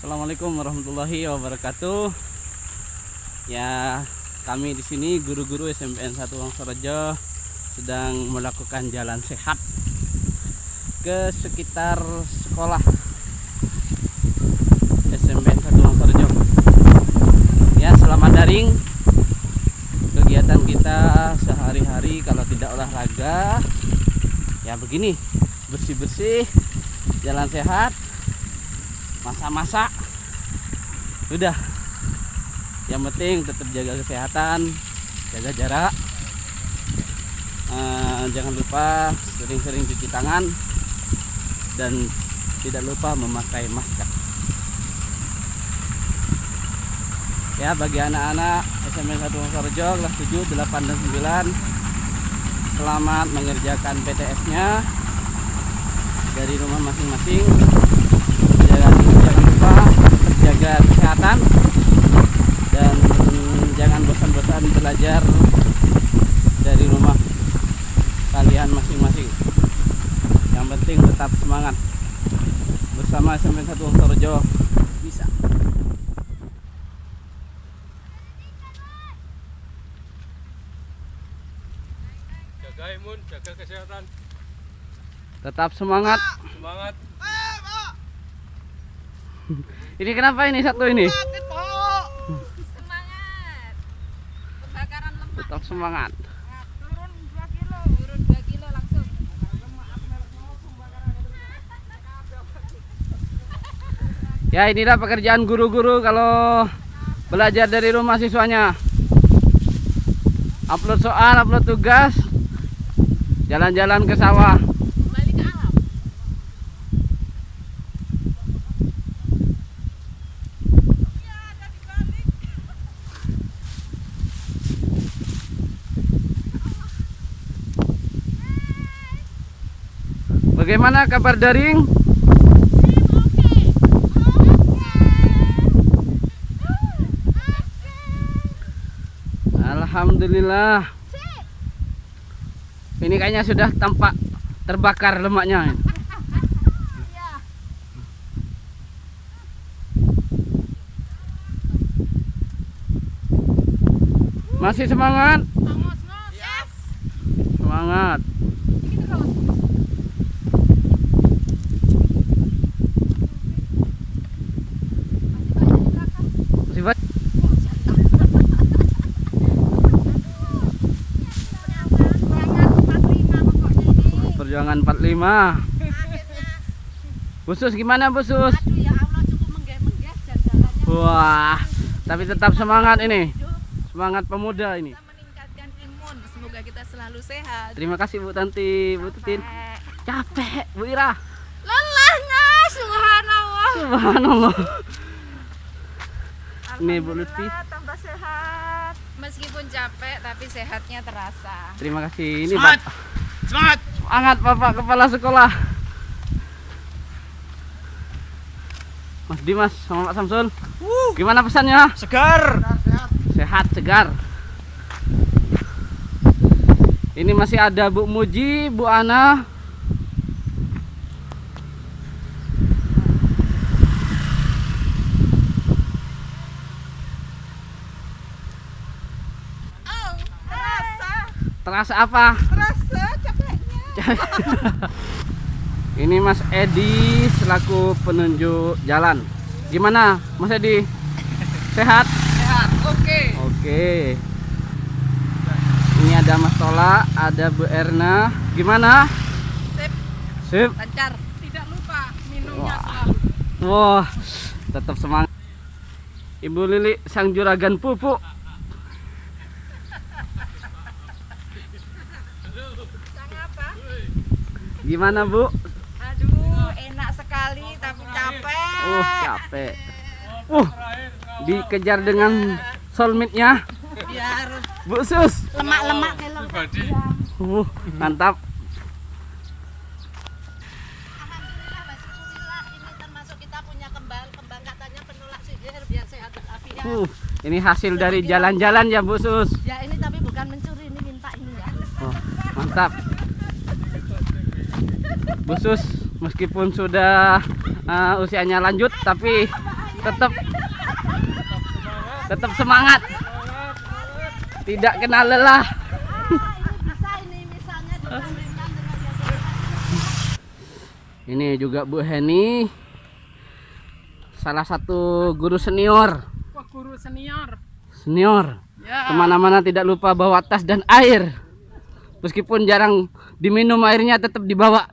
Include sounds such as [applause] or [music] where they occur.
Assalamualaikum warahmatullahi wabarakatuh. Ya, kami di sini guru-guru SMPN 1 Wongsorejo sedang melakukan jalan sehat ke sekitar sekolah SMPN 1 Wongsorejo. Ya, selamat daring. Kegiatan kita sehari-hari kalau tidak olahraga ya begini, bersih-bersih, jalan sehat, masa-masa udah yang penting tetap jaga kesehatan jaga jarak. Eh, jangan lupa sering-sering cuci tangan dan tidak lupa memakai masker. Ya bagi anak-anak SMA 1 Wongsorejo kelas 7, 8, dan 9 selamat mengerjakan PTS nya dari rumah masing-masing jangan, jangan lupa jaga kesehatan dan jangan bosan-bosan belajar dari rumah kalian masing-masing. Yang penting tetap semangat. Bersama SMP 1 Wongsorejo bisa. Jaga imun, jaga kesehatan, tetap semangat. Semangat. Ini kenapa ini satu ini Semangat. Pembakaran lemak tetap semangat turun 2 kilo. Turun 2 kilo langsung. Ya inilah pekerjaan guru-guru kalau belajar dari rumah siswanya. Upload soal, upload tugas, jalan-jalan ke sawah. Bagaimana kabar daring? Alhamdulillah. Ini kayaknya sudah tampak terbakar lemaknya. Masih semangat? Semangat. Perjuangan 45 pokoknya ini. Perjuangan 45. Akhirnya. Busus gimana Busus? Aduh ya Allah cukup. Wah, tapi tetap semangat ini. Semangat pemuda ini. meningkatkan imun. Semoga kita selalu sehat. Terima kasih Bu Tanti, Bu Tutin. Capek. Bu Ira. Lelahnya subhanallah. Subhanallah. Ini Bu Lutfi. Tambah sehat. Meskipun capek tapi sehatnya terasa. Terima kasih. Ini. Pak. Semangat. Semangat Bapak Kepala Sekolah. Mas Dimas sama Pak Samsul. Gimana pesannya? Segar. Sehat, segar. Ini masih ada Bu Muji, Bu Ana. Oh, terasa, Terasa apa? terasa. [laughs] Ini Mas Edi selaku penunjuk jalan. Gimana, Mas Edi? Sehat? Sehat, oke. Oke. Ini ada Mas Tola, ada Bu Erna. Gimana? Sip, Sip. lancar. Tidak lupa minumnya Wah. selalu. Wah, tetap semangat. Ibu Lili sang juragan pupuk. Sang apa? Gimana, Bu? Aduh, enak sekali tapi capek. Uh, capek. Uh, dikejar dengan soulmate-nya. Biar Bu Sus. lemak-lemak. Uh, mantap. Alhamdulillah, Alhamdulillah ini termasuk kita punya kembang, kembang katanya penolak sihir biar sehat walafiat. Uh, ini hasil dari jalan-jalan ya, Bu Sus. Ya ini tapi bukan mencuri, ini minta ini ya. Oh, mantap. Bu Sus, meskipun sudah uh, usianya lanjut tapi tetap tetap semangat tidak kenal lelah Ah, ini juga Bu Heni salah satu guru senior guru senior. senior Ya. ke mana-mana tidak lupa bawa tas dan air meskipun jarang diminum airnya tetap dibawa